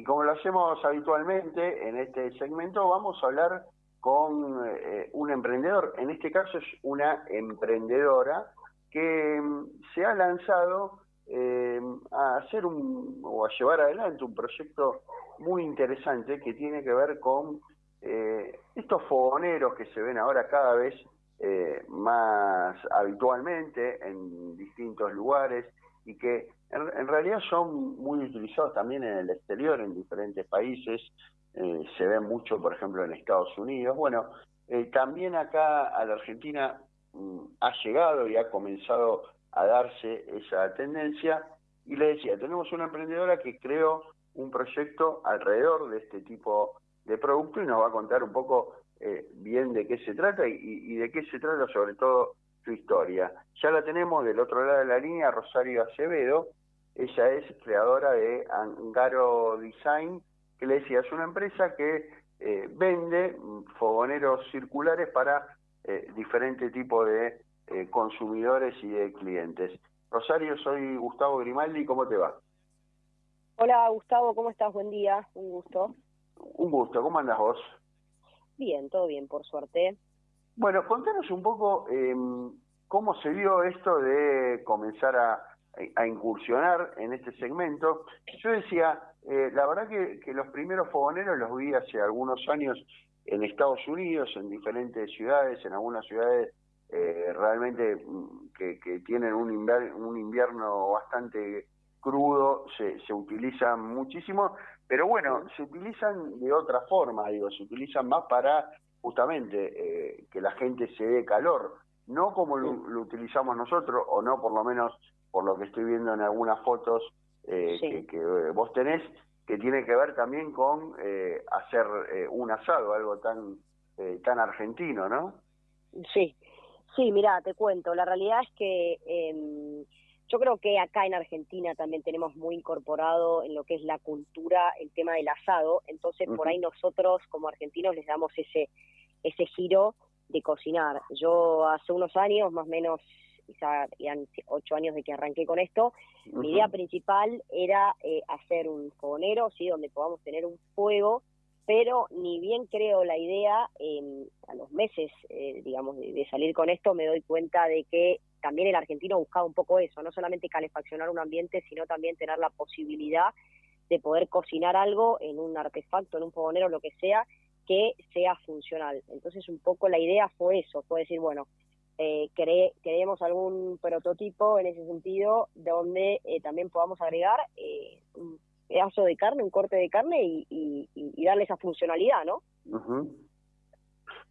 Y como lo hacemos habitualmente en este segmento, vamos a hablar con eh, un emprendedor. En este caso es una emprendedora que mm, se ha lanzado eh, a hacer un o a llevar adelante un proyecto muy interesante que tiene que ver con eh, estos fogoneros que se ven ahora cada vez eh, más habitualmente en distintos lugares y que en, realidad son muy utilizados también en el exterior, en diferentes países, eh, se ven mucho, por ejemplo, en Estados Unidos. Bueno, eh, también acá a la Argentina mm, ha llegado y ha comenzado a darse esa tendencia. Y le decía, tenemos una emprendedora que creó un proyecto alrededor de este tipo de producto y nos va a contar un poco eh, bien de qué se trata y, y, de qué se trata sobre todo su historia. Ya la tenemos del otro lado de la línea, Rosario Acevedo, ella es creadora de Angaro Design, que le decía, es una empresa que eh, vende fogoneros circulares para eh, diferentes tipos de eh, consumidores y de clientes. Rosario, soy Gustavo Grimaldi, ¿cómo te va? Hola Gustavo, ¿cómo estás? Buen día, un gusto. Un gusto, ¿cómo andas vos? Bien, todo bien, por suerte. Bueno, contanos un poco em, cómo se dio esto de comenzar a, a incursionar en este segmento. Yo decía, eh, la verdad que, que, los primeros fogoneros los vi hace algunos años en Estados Unidos, en diferentes ciudades, en algunas ciudades eh, realmente mm, que, que, tienen un, invierno, un invierno bastante crudo, se, se utilizan muchísimo, pero bueno, se utilizan de otra forma, digo, se utilizan más para justamente eh, que la gente se dé calor, no como lo, lo utilizamos nosotros, o no por lo menos por lo que estoy viendo en algunas fotos eh, que, que, eh, vos tenés, que tiene que ver también con eh, hacer eh, un asado, algo tan, eh, tan argentino, ¿no? Sí, sí, mira, te cuento, la realidad es que eh, yo creo que acá en Argentina también tenemos muy incorporado en lo que es la cultura el tema del asado, entonces uh -huh. por ahí nosotros como argentinos les damos ese, ese giro de cocinar. Yo hace unos años, más o menos quizá eran ocho años de que arranqué con esto, uh -huh. mi idea principal era eh, hacer un fogonero, ¿sí? donde podamos tener un fuego, pero ni bien creo la idea, eh, a los meses, eh, digamos, de, de, salir con esto, me doy cuenta de que también el argentino buscaba un poco eso, no solamente calefaccionar un ambiente, sino también tener la posibilidad de poder cocinar algo en un artefacto, en un fogonero, lo que sea, que sea funcional. Entonces un poco la idea fue eso, fue decir, bueno, eh, cre creemos algún prototipo en ese sentido donde eh, también podamos agregar eh, un pedazo de carne, un corte de carne y, y, y darle esa funcionalidad, ¿no? Uh.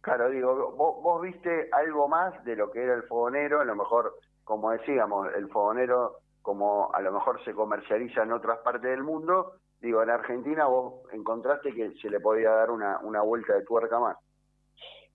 Claro, digo, vos, vos, viste algo más de lo que era el fogonero, a lo mejor, como decíamos, el fogonero, como a lo mejor se comercializa en otras partes del mundo, digo, en Argentina vos encontraste que se le podía dar una, una vuelta de tuerca más.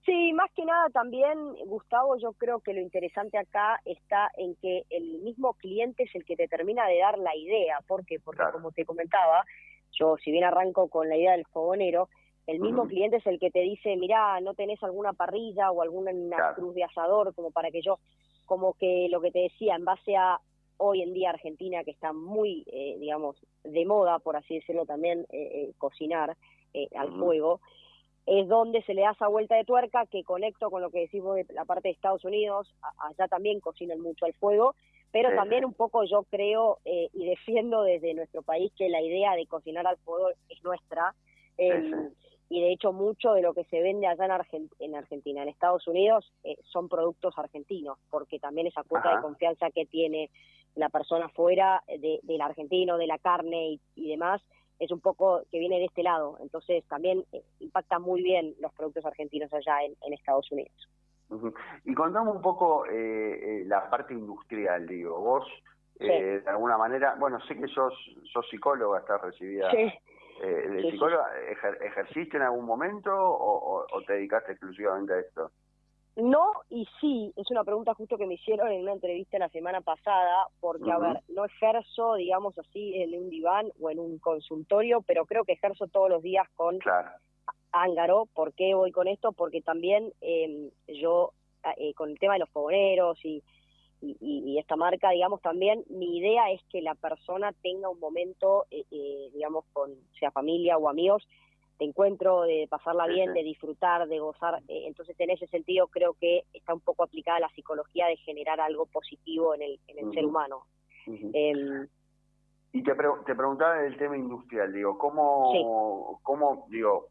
Sí, más que nada también, Gustavo, yo creo que lo interesante acá está en que el mismo cliente es el que te termina de dar la idea. ¿Por qué? Porque claro. como te comentaba, yo si bien arranco con la idea del fogonero, el mismo uh -huh. cliente es el que te dice, mira, no tenés alguna parrilla o alguna claro. cruz de asador como para que yo, como que lo que te decía, en base a hoy en día Argentina, que está muy, eh, digamos, de moda, por así decirlo también, eh, eh, cocinar al uh -huh. fuego, es donde se le da esa vuelta de tuerca que conecto con lo que decimos de la parte de Estados Unidos, allá también cocinan mucho al fuego, pero también un poco yo creo eh, y defiendo desde nuestro país que la idea de cocinar al fuego es nuestra, eh. Y de hecho mucho de lo que se vende allá en, Argent en Argentina, en Estados Unidos, eh, son productos argentinos, porque también esa cuota Ajá. de confianza que tiene la persona fuera de, del argentino, de la carne y, y demás, es un poco que viene de este lado. Entonces también eh, impacta muy bien los productos argentinos allá en, en Estados Unidos. Uh -huh. Y contamos un poco eh, eh, la parte industrial, digo. Vos, sí. de alguna manera, bueno, sé que sos, sos psicóloga, estás recibida sí. De sí, psicóloga. Ejer ¿Ejerciste en algún momento o, o, o te dedicaste exclusivamente a esto? No y sí, es una pregunta justo que me hicieron en una entrevista la semana pasada, porque, uh -huh. a ver, no ejerzo, digamos así, en un diván o en un consultorio, pero creo que ejerzo todos los días con claro. Ángaro. ¿Por qué voy con esto? Porque también eh, yo, eh, con el tema de los fogoneros y, y, esta marca, digamos, también mi idea es que la persona tenga un momento, eh, eh, digamos, con sea familia o amigos, de encuentro, de pasarla bien, de disfrutar, de gozar. Eh, entonces, en ese sentido, creo que está un poco aplicada la psicología de generar algo positivo en el, en el ser humano. Em, y te, te preguntaba del tema industrial, digo, ¿cómo, cómo digo,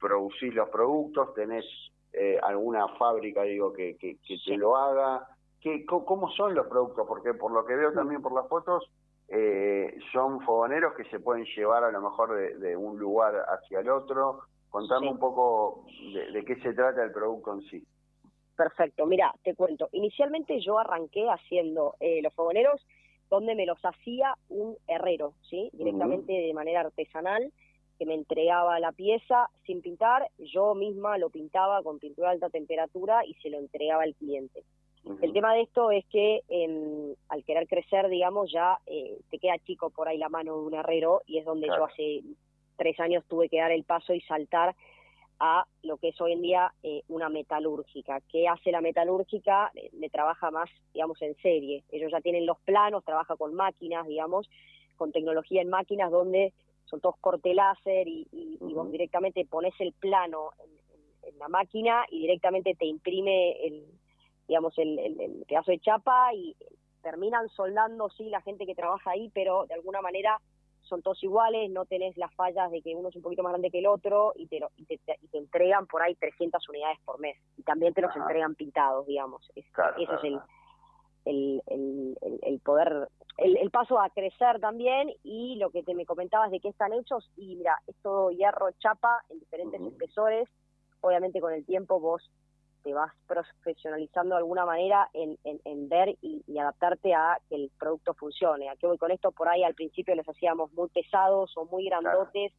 producís los productos? ¿Tenés alguna fábrica, digo, que, que, que te lo haga? ¿Cómo son los productos? Porque por lo que veo también por las fotos, eh, son fogoneros que se pueden llevar a lo mejor de, un lugar hacia el otro. Contame un poco de, qué se trata el producto en sí. Perfecto, mira, te cuento. Inicialmente yo arranqué haciendo eh, los fogoneros donde me los hacía un herrero, ¿sí? Directamente de manera artesanal, que me entregaba la pieza sin pintar, yo misma lo pintaba con pintura de alta temperatura y se lo entregaba al cliente. El tema de esto es que em, al querer crecer, digamos, ya eh, te queda chico por ahí la mano de un herrero y es donde yo hace tres años tuve que dar el paso y saltar a lo que es hoy en día eh, una metalúrgica. ¿Qué hace la metalúrgica? Le, trabaja más, digamos, en serie. Ellos ya tienen los planos, trabaja con máquinas, digamos, con tecnología en máquinas donde son todos corte láser y, vos directamente pones el plano en, la máquina y directamente te imprime el, digamos, el, el, pedazo de chapa y terminan soldando, sí, la gente que trabaja ahí, pero de alguna manera son todos iguales, no tenés las fallas de que uno es un poquito más grande que el otro y te, y te, entregan por ahí 300 unidades por mes y también te los entregan pintados, digamos. Es, eso es el, el, el, el, poder, el, el, paso a crecer también y lo que te me comentabas de qué están hechos y mira, es todo hierro, chapa en diferentes espesores, obviamente con el tiempo vos te vas profesionalizando de alguna manera en, en, ver y, adaptarte a que el producto funcione. ¿A qué voy con esto? Por ahí al principio les hacíamos muy pesados o muy grandotes,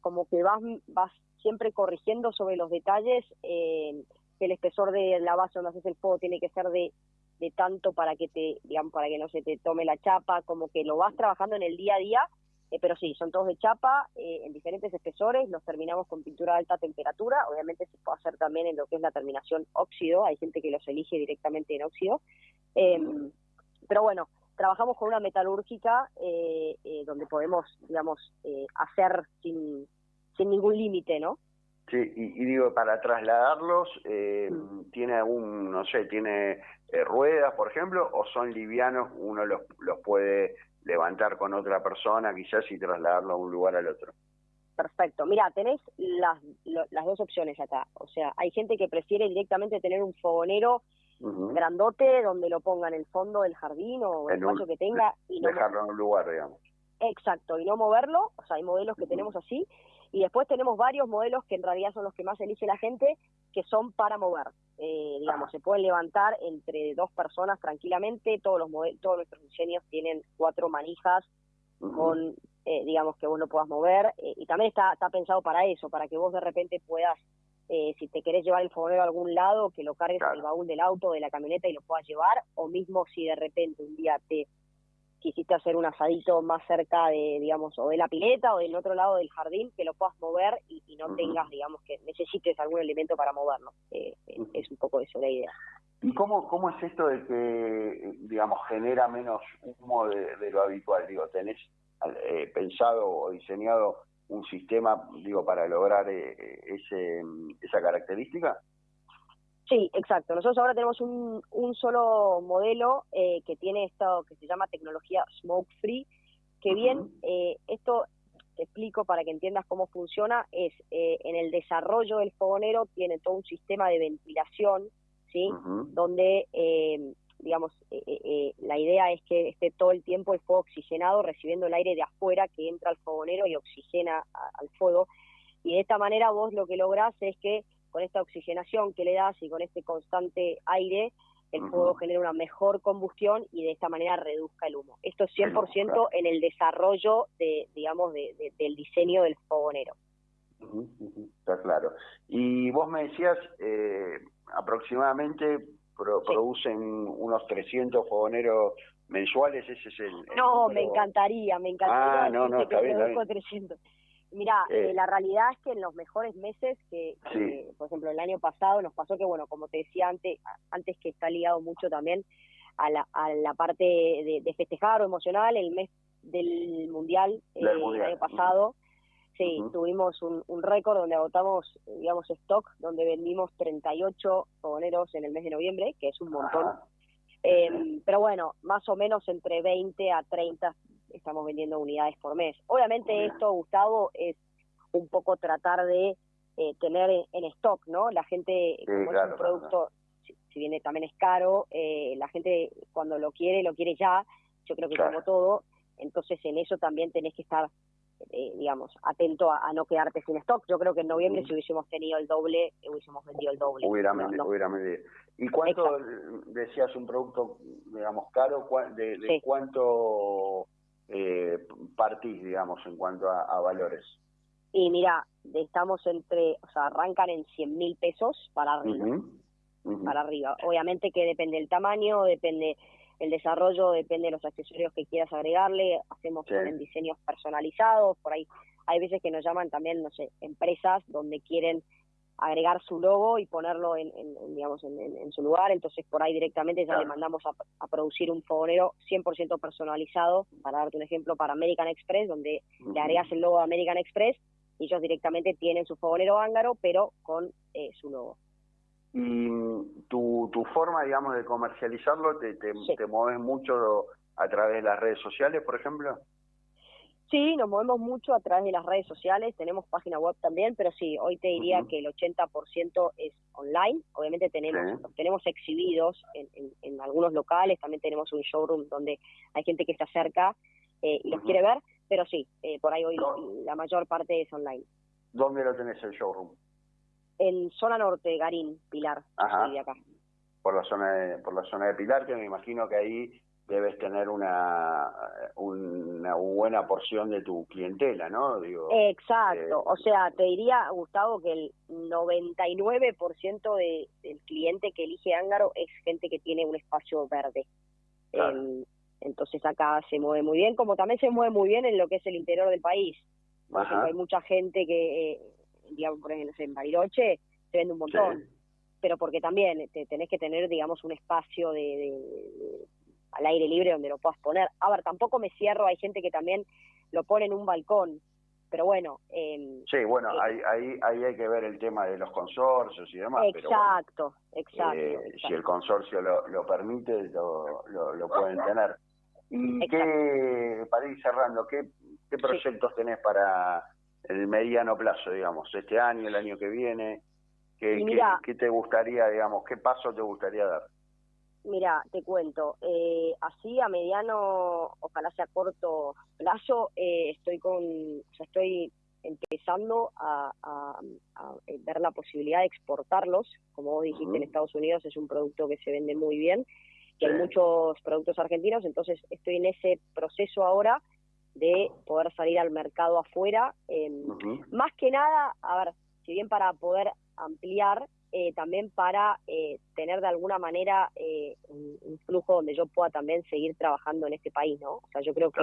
como que vas, vas siempre corrigiendo sobre los detalles, eh, que el espesor de la base donde haces el fuego tiene que ser de, de tanto para que te, digamos, para que no se te tome la chapa, como que lo vas trabajando en el día a día eh, pero sí, son todos de chapa, eh, en diferentes espesores, los terminamos con pintura de alta temperatura, obviamente se puede hacer también en lo que es la terminación óxido, hay gente que los elige directamente en óxido, em, pero bueno, trabajamos con una metalúrgica eh, donde podemos, digamos, hacer sin, sin ningún límite, ¿no? Sí, y, digo, para trasladarlos, mm. ¿tiene algún, no sé, tiene ruedas, por ejemplo, o son livianos, uno los, los puede levantar con otra persona quizás y trasladarlo a un lugar al otro. Perfecto. Mira, tenés las, las dos opciones acá. O sea, hay gente que prefiere directamente tener un fogonero grandote donde lo ponga en el fondo del jardín o el espacio que tenga. y Dejarlo en un lugar, digamos. Exacto, y no moverlo. O sea, hay modelos que tenemos así. Y después tenemos varios modelos que en realidad son los que más elige la gente, que son para mover. Eh, digamos, se pueden levantar entre dos personas tranquilamente, todos los todos nuestros diseños tienen cuatro manijas con, eh, digamos, que vos lo puedas mover, eh, y también está, está pensado para eso, para que vos de repente puedas, si te querés llevar el fogonero a algún lado, que lo cargues en el baúl del auto, de la camioneta y lo puedas llevar, o mismo si de repente un día te quisiste hacer un asadito más cerca de, digamos, o de la pileta o del otro lado del jardín, que lo puedas mover y, no tengas, digamos, que necesites algún elemento para moverlo. Eh, eh, es un poco eso la idea. ¿Y cómo, cómo es esto de que, digamos, genera menos humo de, lo habitual? Digo, ¿tenés eh, pensado o diseñado un sistema, digo, para lograr ese, esa característica? Sí, exacto. Nosotros ahora tenemos un, un solo modelo eh, que tiene esto que se llama tecnología smoke free, que bien, eh, esto te explico para que entiendas cómo funciona, es eh, en el desarrollo del fogonero tiene todo un sistema de ventilación, ¿sí? Donde, digamos, la idea es que esté todo el tiempo el fuego oxigenado, recibiendo el aire de afuera que entra al fogonero y oxigena al fuego. Y de esta manera vos lo que lográs es que con esta oxigenación que le das y con este constante aire, el fuego genera una mejor combustión y de esta manera reduzca el humo. Esto es 100% en el desarrollo de, digamos, de, del diseño del fogonero. Está claro. Y vos me decías, eh, aproximadamente producen unos 300 fogoneros mensuales, ese es el... no, me encantaría, me encantaría. Ah, no, no, está bien, 300. Mira, eh, la realidad es que en los mejores meses, que, por ejemplo el año pasado nos pasó que, bueno, como te decía antes, antes que está ligado mucho también a la, a la parte de, festejar o emocional, el mes del Mundial, eh, el año pasado, sí, tuvimos un, un récord donde agotamos, digamos, stock, donde vendimos 38 fogoneros en el mes de noviembre, que es un montón. Eh, pero bueno, más o menos entre 20 a 30 estamos vendiendo unidades por mes. Obviamente esto, Gustavo, es un poco tratar de eh, tener en, stock, ¿no? La gente, como es un producto, si, viene también es caro, eh, la gente cuando lo quiere, lo quiere ya, yo creo que como todo, entonces en eso también tenés que estar, eh, digamos, atento a, no quedarte sin stock. Yo creo que en noviembre si hubiésemos tenido el doble, hubiésemos vendido el doble. Hubiera, hubiera ¿Y cuánto, decías, un producto, digamos, caro, de, cuánto eh, partís, digamos, en cuanto a, valores? Y mira, estamos entre, o sea, arrancan en 100 mil pesos para arriba. Para arriba. Obviamente que depende del tamaño, depende el desarrollo, depende de los accesorios que quieras agregarle. Hacemos en diseños personalizados, por ahí hay veces que nos llaman también, no sé, empresas donde quieren agregar su logo y ponerlo en, digamos en, su lugar. Entonces por ahí directamente ya le mandamos a, producir un fogonero 100% personalizado para darte un ejemplo para American Express donde le agregas el logo de American Express y ellos directamente tienen su fogonero ángaro pero con eh, su logo. Y tu, tu forma digamos de comercializarlo te, te, te mueves mucho a través de las redes sociales por ejemplo Sí, nos movemos mucho a través de las redes sociales, tenemos página web también, pero sí, hoy te diría que el 80% es online. Obviamente tenemos tenemos exhibidos en, en, algunos locales, también tenemos un showroom donde hay gente que se acerca eh, y los quiere ver, pero sí, eh, por ahí hoy la mayor parte es online. ¿Dónde lo tenés el showroom? En zona norte, Garín, Pilar, Ajá. acá. Por la zona de, por la zona de Pilar, que me imagino que ahí debes tener una, una buena porción de tu clientela, ¿no? Digo, Exacto, eh, o sea, te diría, Gustavo, que el 99% de, del cliente que elige Ángaro es gente que tiene un espacio verde. Em, entonces acá se mueve muy bien, como también se mueve muy bien en lo que es el interior del país. hay mucha gente que, eh, digamos, por ejemplo, en Bariloche se vende un montón. Pero porque también te, tenés que tener, digamos, un espacio de al aire libre donde lo puedas poner. A ver, tampoco me cierro, hay gente que también lo pone en un balcón, pero bueno. Eh, sí, bueno, ahí, ahí, ahí hay que ver el tema de los consorcios y demás. Exacto, exacto, eh, Si el consorcio lo, lo permite, lo, lo, pueden tener. ¿Y qué, para ir cerrando, qué, qué proyectos tenés para el mediano plazo, digamos, este año, el año que viene? ¿Qué, qué, qué te gustaría, digamos, qué paso te gustaría dar? Mira, te cuento, eh, así a mediano, ojalá sea corto plazo, eh, estoy con, o sea, estoy empezando a, eh, ver la posibilidad de exportarlos. Como vos dijiste, en Estados Unidos es un producto que se vende muy bien, que hay muchos productos argentinos, entonces estoy en ese proceso ahora de poder salir al mercado afuera. Em, más que nada, a ver, si bien para poder ampliar, eh, también para eh, tener de alguna manera eh, un, flujo donde yo pueda también seguir trabajando en este país, ¿no? O sea, yo creo que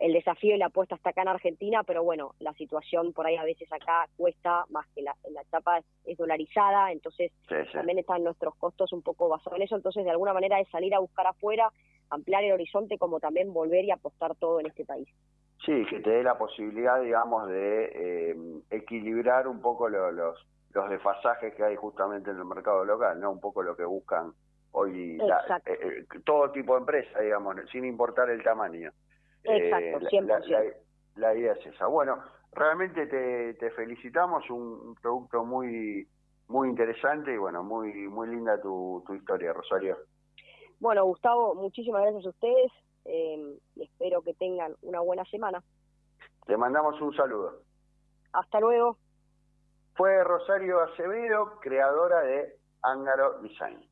el desafío y la apuesta está acá en Argentina, pero bueno, la situación por ahí a veces acá cuesta más que la, la etapa es, dolarizada, entonces también están nuestros costos un poco basados en eso, entonces de alguna manera es salir a buscar afuera, ampliar el horizonte, como también volver y apostar todo en este país. Sí, que te dé la posibilidad, digamos, de equilibrar un poco los los desfasajes que hay justamente en el mercado local, ¿no? Un poco lo que buscan hoy eh, eh, todo tipo de empresa, digamos, sin importar el tamaño. Exacto, eh, la, idea es esa. Bueno, realmente te, te felicitamos, un producto muy muy interesante y bueno, muy muy linda tu, tu historia, Rosario. Bueno, Gustavo, muchísimas gracias a ustedes eh, y espero que tengan una buena semana. Te mandamos un saludo. Hasta luego fue Rosario Acevedo, creadora de Ángaro Design.